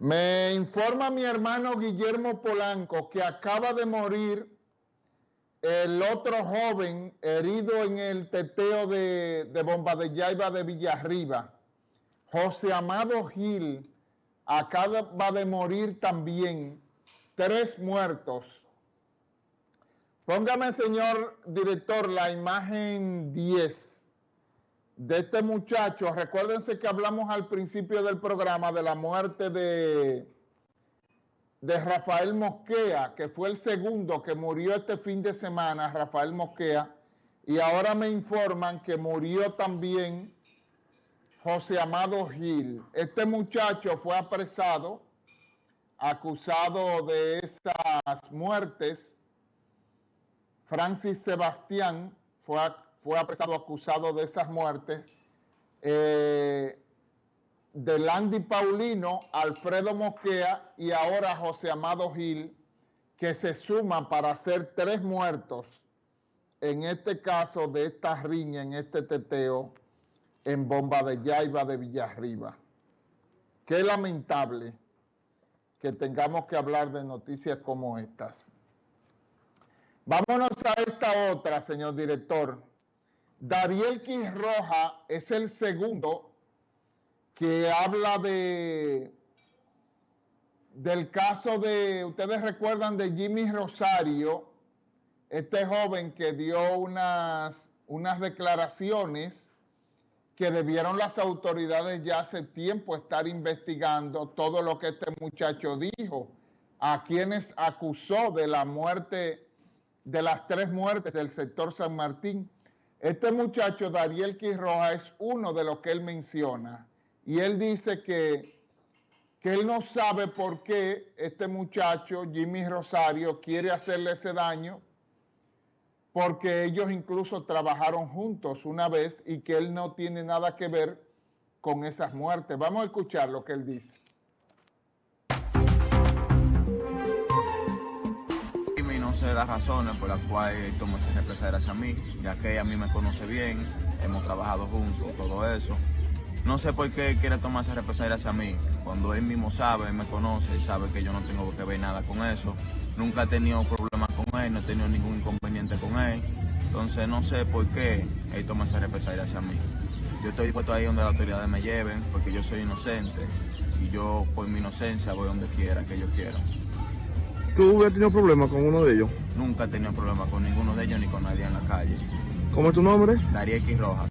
Me informa mi hermano Guillermo Polanco que acaba de morir el otro joven herido en el teteo de, Bomba de Yaiba de Villarriba. José Amado Gil acaba de morir también. Tres muertos. Póngame, señor director, la imagen 10 de este muchacho, recuérdense que hablamos al principio del programa de la muerte de, de Rafael Mosquea, que fue el segundo que murió este fin de semana, Rafael Mosquea, y ahora me informan que murió también José Amado Gil. Este muchacho fue apresado, acusado de esas muertes. Francis Sebastián fue fue apresado acusado de esas muertes. Eh, de Landy Paulino, Alfredo Mosquea y ahora José Amado Gil, que se suman para hacer tres muertos en este caso de esta riña, en este teteo, en Bomba de Yaiba de Villarriba. Qué lamentable que tengamos que hablar de noticias como estas. Vámonos a esta otra, señor director. Dariel Roja es el segundo que habla de del caso de, ustedes recuerdan de Jimmy Rosario, este joven que dio unas, unas declaraciones que debieron las autoridades ya hace tiempo estar investigando todo lo que este muchacho dijo, a quienes acusó de la muerte, de las tres muertes del sector San Martín. Este muchacho, Dariel Quirroja, es uno de los que él menciona. Y él dice que, que él no sabe por qué este muchacho, Jimmy Rosario, quiere hacerle ese daño, porque ellos incluso trabajaron juntos una vez y que él no tiene nada que ver con esas muertes. Vamos a escuchar lo que él dice. Sé las razones por las cuales toma esa represalia hacia mí, ya que ella a mí me conoce bien, hemos trabajado juntos, todo eso. No sé por qué quiere tomar esa represalia hacia mí, cuando él mismo sabe, me conoce y sabe que yo no tengo que ver nada con eso. Nunca he tenido problemas con él, no he tenido ningún inconveniente con él. Entonces no sé por qué él toma esa represalia hacia mí. Yo estoy dispuesto ahí donde las autoridades me lleven, porque yo soy inocente y yo por mi inocencia voy donde quiera que ellos quieran. ¿Tú hubieras tenido problemas con uno de ellos? Nunca he tenido problemas con ninguno de ellos ni con nadie en la calle. ¿Cómo es tu nombre? Darío X Rojas.